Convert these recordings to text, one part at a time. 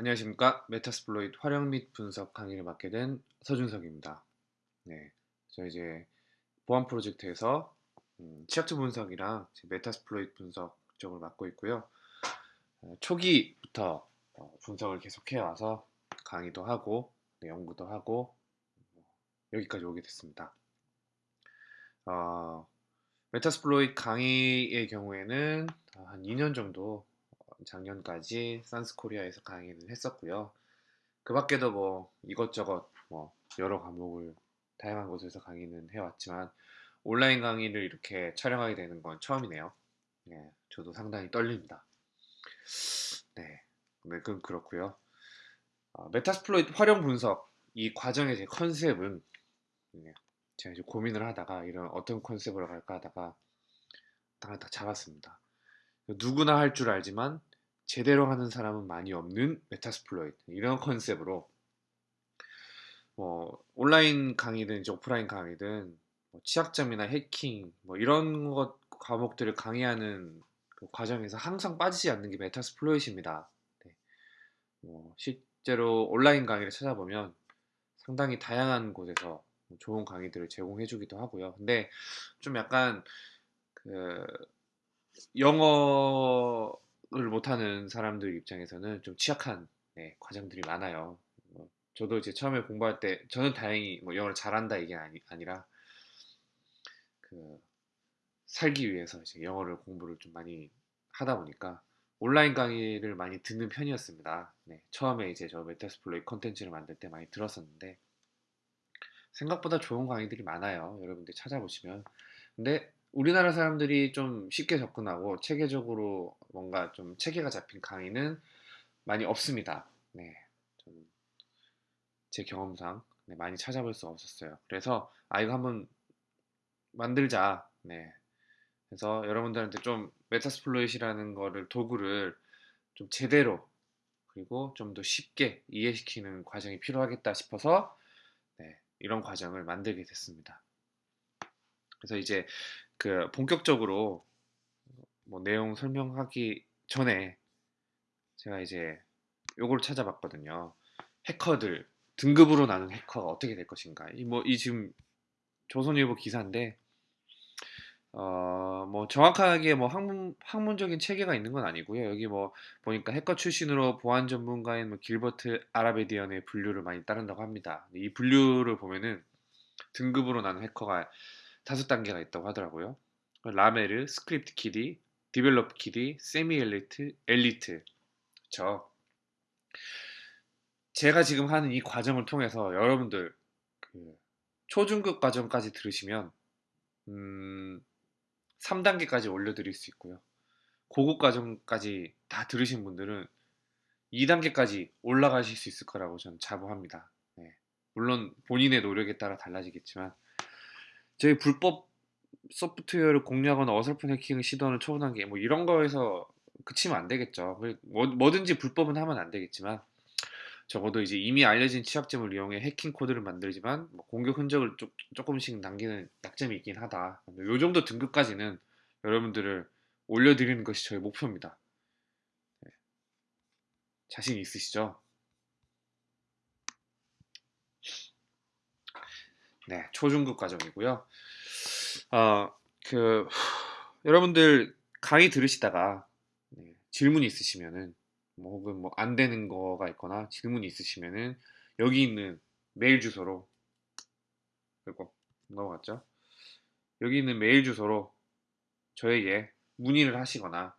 안녕하십니까 Metasploit 활용 및 분석 강의를 맡게 된 서준석입니다. 네, 저 이제 보안 프로젝트에서 음, 취약점 분석이랑 Metasploit 분석 쪽을 맡고 있고요. 어, 초기부터 어, 분석을 계속 해 와서 강의도 하고 네, 연구도 하고 뭐, 여기까지 오게 됐습니다. 어, Metasploit 강의의 경우에는 한 2년 정도 작년까지 SANS Korea에서 강의를 했었고요. 그 밖에도 뭐 이것저것 뭐 여러 과목을 다양한 곳에서 강의는 해왔지만 온라인 강의를 이렇게 촬영하게 되는 건 처음이네요. 네, 저도 상당히 떨립니다. 네, 네 그건 그렇고요. 어, Metasploit 활용 분석 이 과정의 제 컨셉은 네, 제가 이제 고민을 하다가 이런 어떤 컨셉으로 갈까 하다가 딱, 딱 잡았습니다. 누구나 할 줄 알지만 제대로 하는 사람은 많이 없는 Metasploit 이런 컨셉으로 뭐 온라인 강의든 이제 오프라인 강의든 뭐 취약점이나 해킹 뭐 이런 것 과목들을 강의하는 그 과정에서 항상 빠지지 않는 게 Metasploit입니다. 네. 뭐 실제로 온라인 강의를 찾아보면 상당히 다양한 곳에서 좋은 강의들을 제공해주기도 하고요. 근데 좀 약간 그 영어 을 못하는 사람들 입장에서는 좀 취약한 네, 과정들이 많아요. 뭐, 저도 이제 처음에 공부할 때 저는 다행히 뭐 영어를 잘한다 이게 아니, 아니라 그 살기 위해서 이제 영어를 공부를 좀 많이 하다 보니까 온라인 강의를 많이 듣는 편이었습니다. 네, 처음에 이제 저 Metasploit 컨텐츠를 만들 때 많이 들었었는데 생각보다 좋은 강의들이 많아요. 여러분들 찾아보시면. 근데 우리나라 사람들이 좀 쉽게 접근하고 체계적으로 뭔가 좀 체계가 잡힌 강의는 많이 없습니다. 네, 제 경험상 네, 많이 찾아볼 수 없었어요. 그래서 아 이거 한번 만들자. 네, 그래서 여러분들한테 좀 Metasploit이라는 거를 도구를 좀 제대로 그리고 좀 더 쉽게 이해시키는 과정이 필요하겠다 싶어서 네, 이런 과정을 만들게 됐습니다. 그래서 이제 그 본격적으로 뭐 내용 설명하기 전에 제가 이제 요걸 찾아봤거든요. 해커들 등급으로 나눈 해커가 어떻게 될 것인가. 이 뭐이 뭐, 지금 조선일보 기사인데 어, 뭐 정확하게 뭐 학문 학문적인 체계가 있는 건 아니고요. 여기 뭐 보니까 해커 출신으로 보안 전문가인 뭐 길버트 아라베디언의 분류를 많이 따른다고 합니다. 이 분류를 보면은 등급으로 나눈 해커가 다섯 단계가 있다고 하더라고요. lamer, script kiddie, develop kiddie, semi elite, elite. 그쵸. 제가 지금 하는 이 과정을 통해서 여러분들 그 초중급 과정까지 들으시면 음, 3단계까지 올려드릴 수 있고요. 고급 과정까지 다 들으신 분들은 2단계까지 올라가실 수 있을 거라고 저는 자부합니다. 네. 물론 본인의 노력에 따라 달라지겠지만 저희 불법 소프트웨어를 공유하거나 어설픈 해킹을 시도하는 초보 단계 뭐 이런 거에서 그치면 안 되겠죠. 뭐, 뭐든지 불법은 하면 안 되겠지만 적어도 이제 이미 알려진 취약점을 이용해 해킹 코드를 만들지만 뭐 공격 흔적을 조, 조금씩 남기는 약점이 있긴 하다. 요 정도 등급까지는 여러분들을 올려드리는 것이 저희 목표입니다. 네. 자신 있으시죠? 네, 초중급 과정이고요. 어, 그 여러분들 강의 들으시다가 네, 질문이 있으시면은 뭐 혹은 뭐 안 되는 거가 있거나 질문이 있으시면은 여기 있는 메일 주소로 그리고 넘어갔죠. 여기 있는 메일 주소로 저에게 문의를 하시거나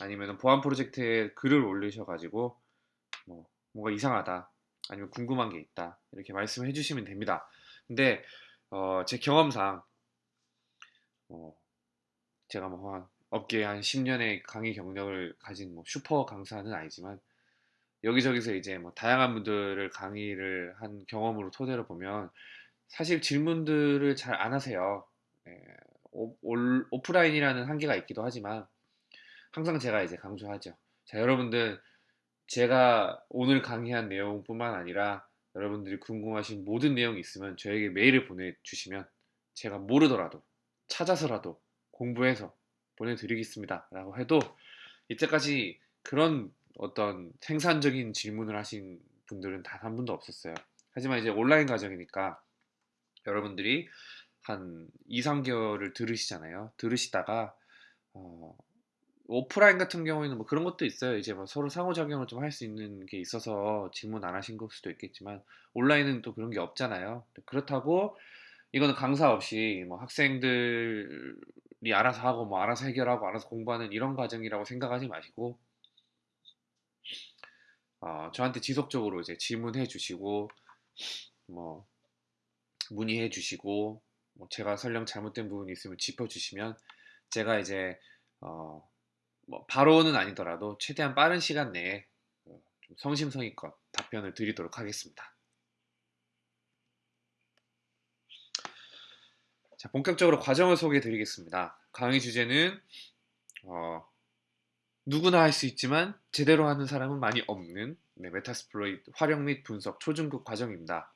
아니면 보안 프로젝트에 글을 올리셔가지고 뭐 뭔가 이상하다 아니면 궁금한 게 있다 이렇게 말씀해 주시면 됩니다. 근데 어, 제 경험상 어, 제가 뭐 한 업계에 한 10년의 강의 경력을 가진 뭐 슈퍼 강사는 아니지만 여기저기서 이제 뭐 다양한 분들을 강의를 한 경험으로 토대로 보면 사실 질문들을 잘 안 하세요. 예, 오, 올, 오프라인이라는 한계가 있기도 하지만 항상 제가 이제 강조하죠. 자, 여러분들 제가 오늘 강의한 내용뿐만 아니라 여러분들이 궁금하신 모든 내용이 있으면 저에게 메일을 보내주시면 제가 모르더라도 찾아서라도 공부해서 보내드리겠습니다. 라고 해도 이때까지 그런 어떤 생산적인 질문을 하신 분들은 단 한 분도 없었어요. 하지만 이제 온라인 과정이니까 여러분들이 한 2, 3개월을 들으시잖아요. 들으시다가 어, 오프라인 같은 경우에는 뭐 그런 것도 있어요. 이제 뭐 서로 상호작용을 좀 할 수 있는 게 있어서 질문 안 하신 걸 수도 있겠지만 온라인은 또 그런 게 없잖아요. 그렇다고 이거는 강사 없이 뭐 학생들이 알아서 하고 뭐 알아서 해결하고 알아서 공부하는 이런 과정이라고 생각하지 마시고 어, 저한테 지속적으로 이제 질문해 주시고 뭐 문의해 주시고 뭐 제가 설령 잘못된 부분이 있으면 짚어 주시면 제가 이제 어, 뭐 바로는 아니더라도 최대한 빠른 시간 내에 어, 좀 성심성의껏 답변을 드리도록 하겠습니다. 자, 본격적으로 과정을 소개해 드리겠습니다. 강의 주제는 어, 누구나 할 수 있지만 제대로 하는 사람은 많이 없는 네, Metasploit 활용 및 분석 초중급 과정입니다.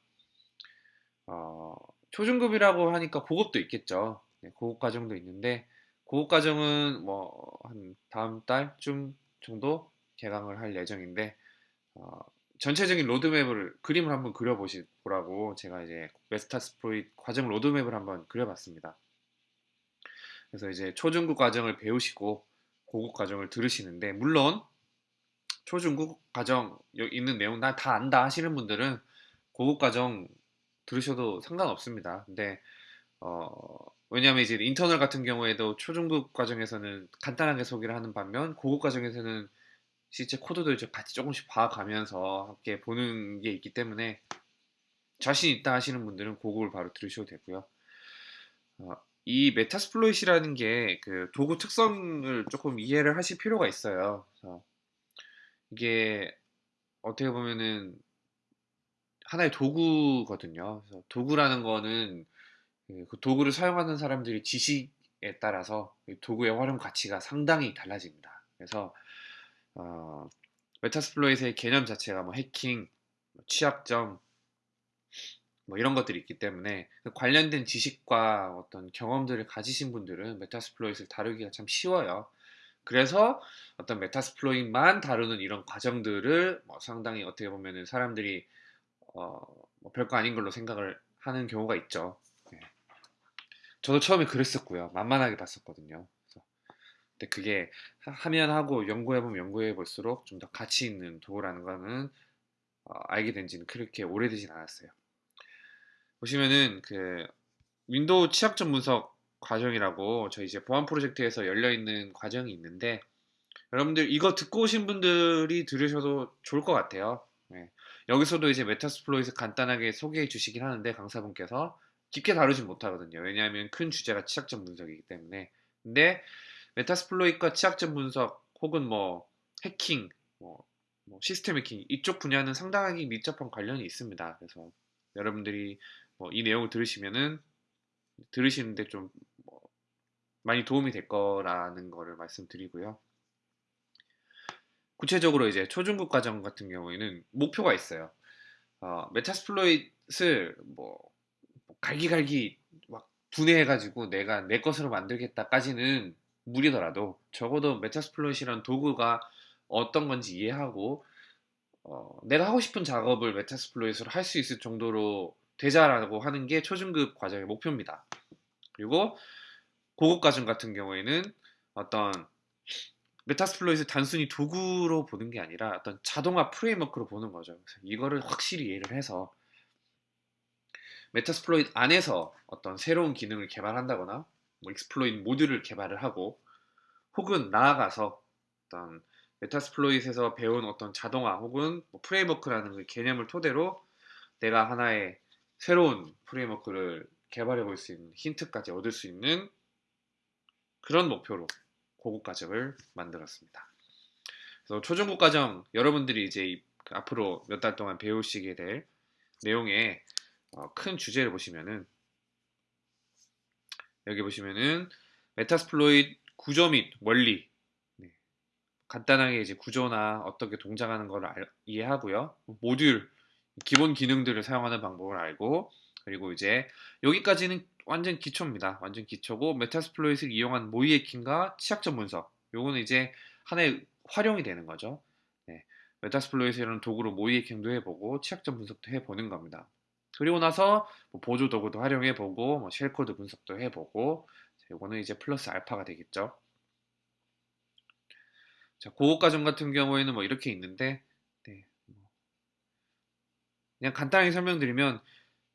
어, 초중급이라고 하니까 고급도 있겠죠. 네, 고급 과정도 있는데 고급 과정은 뭐 한 다음 달쯤 정도 개강을 할 예정인데 어, 전체적인 로드맵을 그림을 한번 그려보시라고 제가 이제 Metasploit 과정 로드맵을 한번 그려봤습니다. 그래서 이제 초중급 과정을 배우시고 고급 과정을 들으시는데 물론 초중급 과정 있는 내용 나다 안다 하시는 분들은 고급 과정 들으셔도 상관없습니다. 근데 어, 왜냐하면 이제 인터널 같은 경우에도 초중급 과정에서는 간단하게 소개를 하는 반면 고급 과정에서는 실제 코드도 이제 같이 조금씩 봐가면서 함께 보는 게 있기 때문에 자신 있다 하시는 분들은 고급을 바로 들으셔도 되고요. 어, 이 Metasploit이라는 게 그 도구 특성을 조금 이해를 하실 필요가 있어요. 이게 어떻게 보면은 하나의 도구거든요. 도구라는 거는 그, 그 도구를 사용하는 사람들이 지식에 따라서 도구의 활용 가치가 상당히 달라집니다. 그래서 어, Metasploit의 개념 자체가 뭐 해킹, 뭐 취약점, 뭐 이런 것들이 있기 때문에 그 관련된 지식과 어떤 경험들을 가지신 분들은 Metasploit을 다루기가 참 쉬워요. 그래서 어떤 Metasploit만 다루는 이런 과정들을 뭐 상당히 어떻게 보면은 사람들이 어, 뭐 별거 아닌 걸로 생각을 하는 경우가 있죠. 네. 저도 처음에 그랬었고요. 만만하게 봤었거든요. 근데 그게 하면 하고 연구해보면 연구해 볼수록 좀 더 가치 있는 도구라는 거는 어, 알게 된 지는 그렇게 오래되진 않았어요. 보시면은 그 윈도우 취약점 분석 과정이라고 저희 이제 보안 프로젝트에서 열려 있는 과정이 있는데 여러분들 이거 듣고 오신 분들이 들으셔도 좋을 것 같아요. 네. 여기서도 이제 Metasploit을 간단하게 소개해 주시긴 하는데 강사분께서 깊게 다루진 못하거든요. 왜냐하면 큰 주제가 취약점 분석이기 때문에. 근데 Metasploit과 취약점 분석 혹은 뭐 해킹, 뭐, 뭐 시스템 해킹 이쪽 분야는 상당히 밀접한 관련이 있습니다. 그래서 여러분들이 뭐 이 내용을 들으시면은 들으시는데 좀 뭐 많이 도움이 될 거라는 거를 말씀드리고요. 구체적으로 이제 초중급 과정 같은 경우에는 목표가 있어요. 어, 메타스플로잇을 뭐, 뭐 갈기갈기 막 분해해가지고 내가 내 것으로 만들겠다까지는 무리더라도 적어도 Metasploit이란 도구가 어떤 건지 이해하고 어, 내가 하고 싶은 작업을 Metasploit으로 할 수 있을 정도로 되자라고 하는 게 초중급 과정의 목표입니다. 그리고 고급 과정 같은 경우에는 어떤 Metasploit을 단순히 도구로 보는 게 아니라 어떤 자동화 framework로 보는 거죠. 이거를 확실히 이해를 해서 Metasploit 안에서 어떤 새로운 기능을 개발한다거나 뭐 exploit 모듈을 개발을 하고 혹은 나아가서 어떤 Metasploit에서 배운 어떤 자동화 혹은 뭐 framework라는 그 개념을 토대로 내가 하나의 새로운 framework를 개발해 볼 수 있는 힌트까지 얻을 수 있는 그런 목표로 고급 과정을 만들었습니다. 그래서 초중급 과정 여러분들이 이제 앞으로 몇 달 동안 배우시게 될 내용의 어, 큰 주제를 보시면은 여기 보시면은 Metasploit 구조 및 원리 네. 간단하게 이제 구조나 어떻게 동작하는 걸 알, 이해하고요. 모듈 기본 기능들을 사용하는 방법을 알고 그리고 이제 여기까지는 완전 기초입니다. 완전 기초고 Metasploit을 이용한 모의 해킹과 취약점 분석 요거는 이제 하나의 활용이 되는 거죠. 네. Metasploit이라는 도구로 모의해킹도 해보고 취약점 분석도 해보는 겁니다. 그리고 나서 뭐 보조 도구도 활용해 보고 뭐 shellcode 분석도 해 보고 이거는 이제 플러스 알파가 되겠죠. 자, 고급 과정 같은 경우에는 뭐 이렇게 있는데 네, 뭐 그냥 간단하게 설명드리면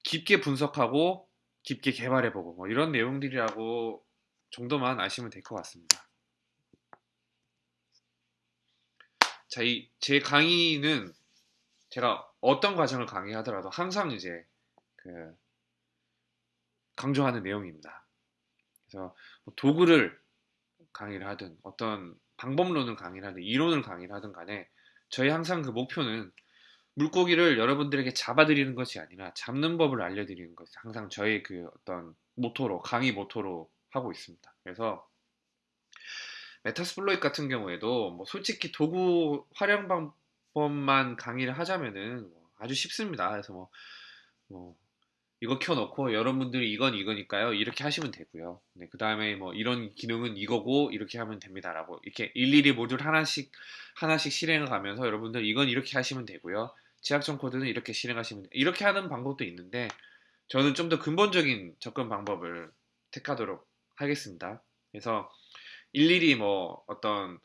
깊게 분석하고 깊게 개발해보고 뭐 이런 내용들이라고 정도만 아시면 될 것 같습니다. 자, 이 제 강의는 제가 어떤 과정을 강의하더라도 항상 이제 그 강조하는 내용입니다. 그래서 뭐 도구를 강의를 하든 어떤 방법론을 강의를 하든 이론을 강의를 하든 간에 저희 항상 그 목표는 물고기를 여러분들에게 잡아드리는 것이 아니라 잡는 법을 알려드리는 것이 항상 저희 그 어떤 모토로 강의 모토로 하고 있습니다. 그래서 Metasploit 같은 경우에도 뭐 솔직히 도구 활용 방법만 강의를 하자면은 뭐 아주 쉽습니다. 그래서 뭐, 뭐 이거 켜놓고 여러분들이 이건 이거니까요 이렇게 하시면 되고요. 네, 그 다음에 뭐 이런 기능은 이거고 이렇게 하면 됩니다라고 이렇게 일일이 모듈 하나씩 하나씩 실행을 가면서 여러분들 이건 이렇게 하시면 되고요. 취약점 코드는 이렇게 실행하시면 돼. 이렇게 하는 방법도 있는데 저는 좀 더 근본적인 접근 방법을 택하도록 하겠습니다. 그래서 일일이 뭐 어떤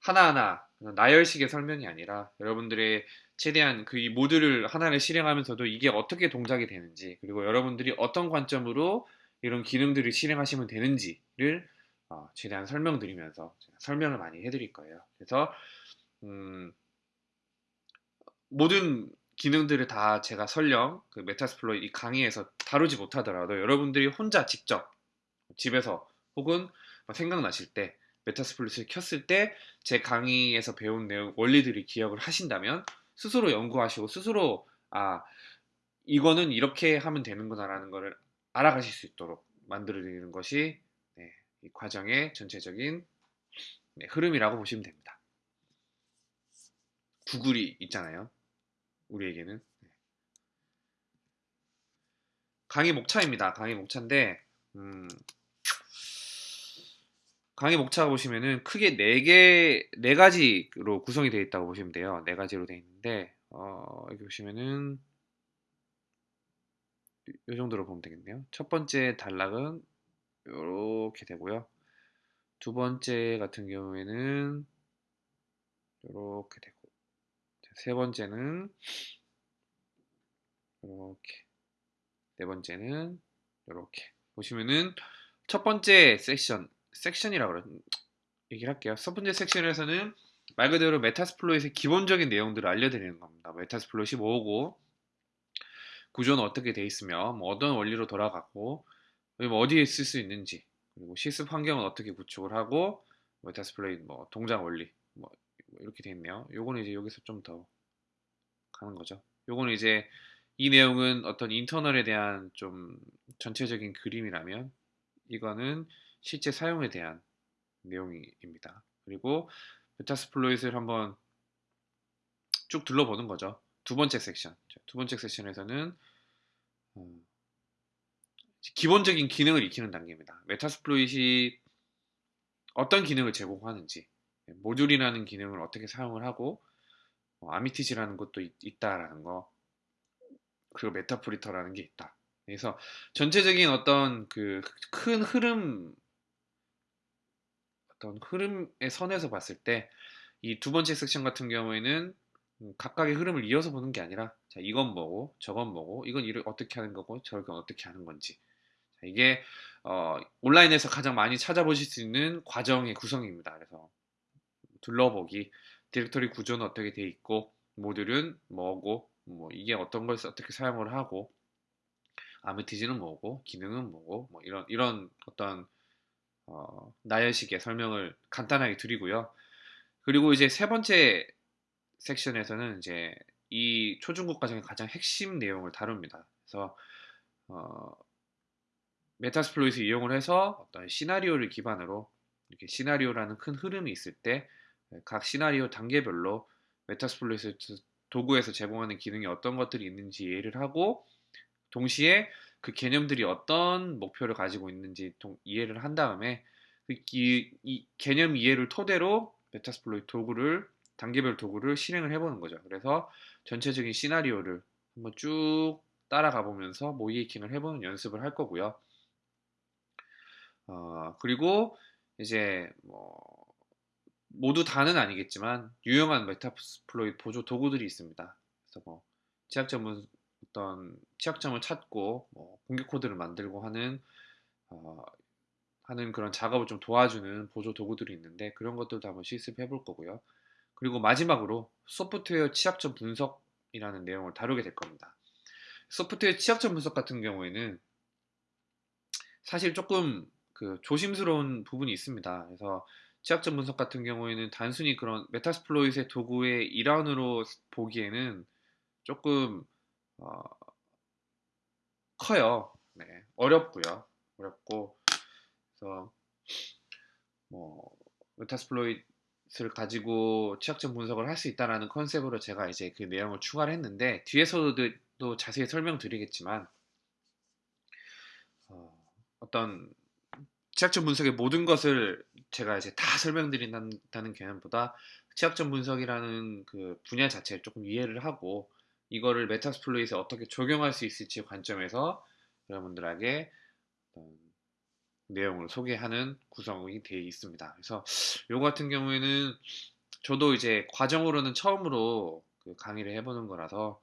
하나하나 나열식의 설명이 아니라 여러분들의 최대한 그 이 모듈을 하나를 실행하면서도 이게 어떻게 동작이 되는지 그리고 여러분들이 어떤 관점으로 이런 기능들을 실행하시면 되는지를 어, 최대한 설명드리면서 설명을 많이 해드릴 거예요. 그래서 음, 모든 기능들을 다 제가 설령 그 메타스플로이 이 강의에서 다루지 못하더라도 여러분들이 혼자 직접 집에서 혹은 생각나실 때 메타스플로이를 켰을 때 제 강의에서 배운 내용 원리들이 기억을 하신다면 스스로 연구하시고 스스로 아 이거는 이렇게 하면 되는구나라는 것을 알아가실 수 있도록 만들어 드리는 것이 네, 이 과정의 전체적인 네, 흐름이라고 보시면 됩니다. 구글이 있잖아요. 우리에게는 네. 강의 목차입니다. 강의 목차인데 음, 강의 목차 보시면은 크게 네 개, 네 가지로 구성이 되어 있다고 보시면 돼요. 네 가지로 되어 있는데, 어, 여기 보시면은, 이 정도로 보면 되겠네요. 첫 번째 단락은 이렇게 되고요. 두 번째 같은 경우에는 이렇게 되고, 세 번째는 이렇게, 네 번째는 이렇게 보시면은 첫 번째 섹션 섹션이라고 그래 얘기를 할게요. 첫 번째 섹션에서는 말 그대로 Metasploit의 기본적인 내용들을 알려드리는 겁니다. Metasploit이 뭐고 구조는 어떻게 돼 있으며 뭐 어떤 원리로 돌아가고 뭐 어디에 쓸 수 있는지 그리고 실습 환경은 어떻게 구축을 하고 Metasploit 뭐 동작 원리 뭐 이렇게 돼 있네요. 요거는 이제 여기서 좀 더 가는 거죠. 요거는 이제 이 내용은 어떤 internal에 대한 좀 전체적인 그림이라면 이거는 실제 사용에 대한 내용입니다. 그리고 Metasploit을 한번 쭉 둘러보는 거죠. 두 번째 섹션. 두 번째 섹션에서는 음, 기본적인 기능을 익히는 단계입니다. Metasploit이 어떤 기능을 제공하는지, 모듈이라는 기능을 어떻게 사용을 하고, 어, Armitage라는 것도 있, 다라는 거, 그리고 Meterpreter라는 게 있다. 그래서 전체적인 어떤 그 큰 흐름 어떤 흐름의 선에서 봤을 때 이 두 번째 섹션 같은 경우에는 음, 각각의 흐름을 이어서 보는 게 아니라 자, 이건 뭐고 저건 뭐고 이건 이를 어떻게 하는 거고 저건 어떻게 하는 건지 자, 이게 어, 온라인에서 가장 많이 찾아보실 수 있는 과정의 구성입니다. 그래서 둘러보기 디렉터리 구조는 어떻게 돼 있고 모듈은 뭐고 뭐 이게 어떤 걸 어떻게 사용을 하고 아메티지는 뭐고 기능은 뭐고 뭐 이런 이런 어떤 어, 나열식의 설명을 간단하게 드리고요. 그리고 이제 세 번째 섹션에서는 이제 이 초중급 과정의 가장 핵심 내용을 다룹니다. 그래서 어, Metasploit을 이용을 해서 어떤 시나리오를 기반으로 이렇게 시나리오라는 큰 흐름이 있을 때 각 시나리오 단계별로 Metasploit 도구에서 제공하는 기능이 어떤 것들이 있는지 이해를 하고 동시에 그 개념들이 어떤 목표를 가지고 있는지 동, 이해를 한 다음에 그 이, 이 개념 이해를 토대로 Metasploit 도구를 단계별 도구를 실행을 해보는 거죠. 그래서 전체적인 시나리오를 한번 쭉 따라가 보면서 모이킹을 해보는 연습을 할 거고요. 어, 그리고 이제 뭐 모두 다는 아니겠지만 유용한 메타플로이 보조 도구들이 있습니다. 그래서 뭐 취약점은 어떤 취약점을 찾고 뭐 공격 코드를 만들고 하는 어, 하는 그런 작업을 좀 도와주는 보조 도구들이 있는데 그런 것들도 한번 실습해 볼 거고요. 그리고 마지막으로 소프트웨어 취약점 분석이라는 내용을 다루게 될 겁니다. 소프트웨어 취약점 분석 같은 경우에는 사실 조금 그 조심스러운 부분이 있습니다. 그래서 취약점 분석 같은 경우에는 단순히 그런 Metasploit의 도구의 일환으로 보기에는 조금 어, 커요. 네, 어렵고요. 어렵고 그래서 뭐 Metasploit을 가지고 취약점 분석을 할 수 있다라는 컨셉으로 제가 이제 그 내용을 추가를 했는데 뒤에서도 또 자세히 설명드리겠지만 어, 어떤 취약점 분석의 모든 것을 제가 이제 다 설명드린다는 개념보다 취약점 분석이라는 그 분야 자체를 조금 이해를 하고 이거를 Metasploit에 어떻게 적용할 수 있을지 관점에서 여러분들에게 내용을 소개하는 구성이 되어 있습니다. 그래서 요 같은 경우에는 저도 이제 과정으로는 처음으로 그 강의를 해보는 거라서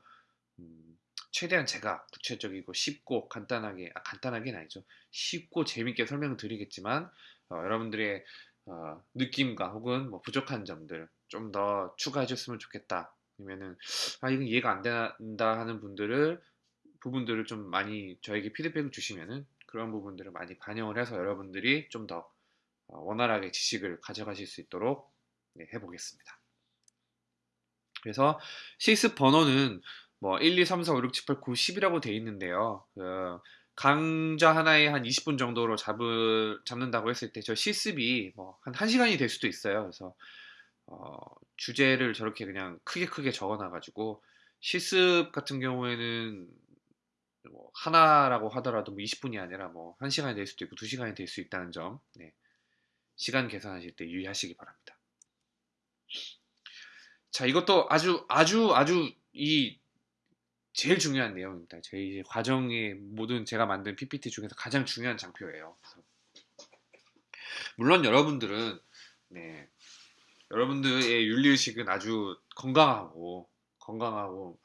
음, 최대한 제가 구체적이고 쉽고 간단하게 아, 간단하게는 아니죠 쉽고 재밌게 설명을 드리겠지만 어, 여러분들의 어, 느낌과 혹은 뭐 부족한 점들 좀 더 추가해 줬으면 좋겠다 아니면은 아 이건 이해가 안 된다 하는 분들을 부분들을 좀 많이 저에게 피드백을 주시면은 그런 부분들을 많이 반영을 해서 여러분들이 좀더 어, 원활하게 지식을 가져가실 수 있도록 네, 해보겠습니다. 그래서 실습 번호는 뭐 1, 2, 3, 4, 5, 6, 7, 8, 9, 10이라고 돼 있는데요. 그 강좌 하나에 한 20분 정도로 잡을, 잡는다고 했을 때 저 실습이 뭐 한 1시간이 될 수도 있어요. 그래서 어, 주제를 저렇게 그냥 크게 크게 적어놔가지고 실습 같은 경우에는 뭐 하나라고 하더라도 뭐 20분이 아니라 뭐 1시간이 될 수도 있고 2시간이 될 수 있다는 점 네. 시간 계산하실 때 유의하시기 바랍니다. 자 이것도 아주 아주 아주 이 제일 중요한 내용입니다. 저희 과정의 모든 제가 만든 PPT 중에서 가장 중요한 장표예요. 물론 여러분들은 네, 여러분들의 윤리의식은 아주 건강하고 건강하고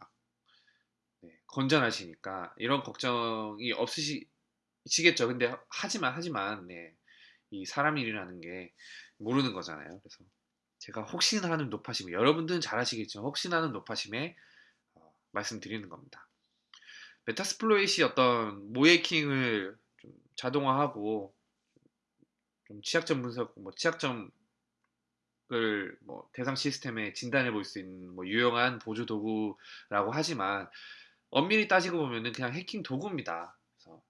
네, 건전하시니까 이런 걱정이 없으시겠죠. 근데 하지만 하지만 네, 이 사람 일이라는 게 모르는 거잖아요. 그래서 제가 혹시나 하는 노파심에 여러분들은 잘 아시겠지만 혹시나 하는 노파심에 어, 말씀드리는 겁니다. Metasploit이 어떤 모의해킹을 좀 자동화하고 좀 취약점 분석, 뭐 취약점 뭐 대상 시스템에 진단해 볼 수 있는 뭐 유용한 보조 도구라고 하지만 엄밀히 따지고 보면은 그냥 해킹 도구입니다. 그래서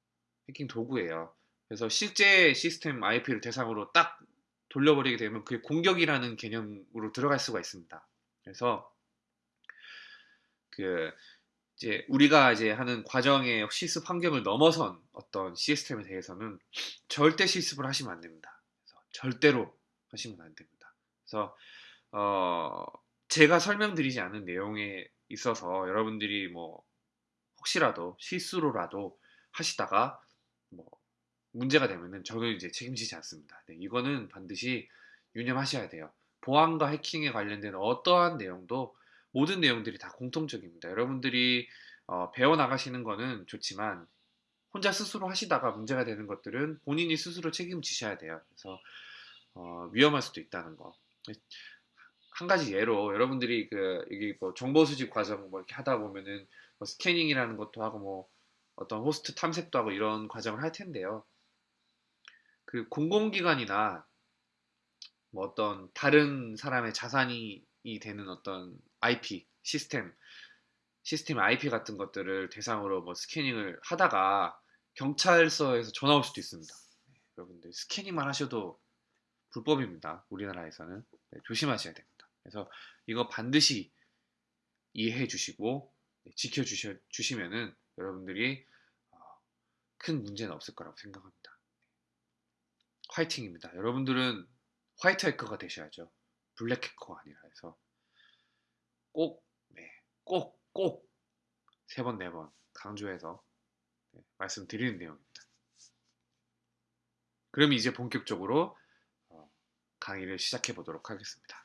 해킹 도구예요. 그래서 실제 시스템 IP를 대상으로 딱 돌려버리게 되면 그게 공격이라는 개념으로 들어갈 수가 있습니다. 그래서 그 이제 우리가 이제 하는 과정의 실습 환경을 넘어선 어떤 시스템에 대해서는 절대 실습을 하시면 안 됩니다. 절대로 하시면 안 됩니다. 그래서 어 제가 설명드리지 않은 내용에 있어서 여러분들이 뭐 혹시라도 실수로라도 하시다가 뭐 문제가 되면은 저는 이제 책임지지 않습니다. 네, 이거는 반드시 유념하셔야 돼요. 보안과 해킹에 관련된 어떠한 내용도 모든 내용들이 다 공통적입니다. 여러분들이 어, 배워 나가시는 거는 좋지만 혼자 스스로 하시다가 문제가 되는 것들은 본인이 스스로 책임지셔야 돼요. 그래서 어, 위험할 수도 있다는 거. 한 가지 예로 여러분들이 그 여기 뭐 정보 수집 과정 뭐 이렇게 하다 보면은 뭐 스캐닝이라는 것도 하고 뭐 어떤 호스트 탐색도 하고 이런 과정을 할 텐데요. 그 공공기관이나 뭐 어떤 다른 사람의 자산이 되는 어떤 IP 시스템 시스템 IP 같은 것들을 대상으로 뭐 스캐닝을 하다가 경찰서에서 전화 올 수도 있습니다. 네, 여러분들 스캐닝만 하셔도 불법입니다. 우리나라에서는 네, 조심하셔야 됩니다. 그래서 이거 반드시 이해해 주시고 네, 지켜 주시면은 여러분들이 어, 큰 문제는 없을 거라고 생각합니다. 화이팅입니다. 여러분들은 화이트 해커가 되셔야죠. 블랙 해커가 아니라 해서 꼭, 네, 꼭, 꼭 세 번, 네 번 강조해서 네, 말씀드리는 내용입니다. 그럼 이제 본격적으로 강의를 시작해 보도록 하겠습니다.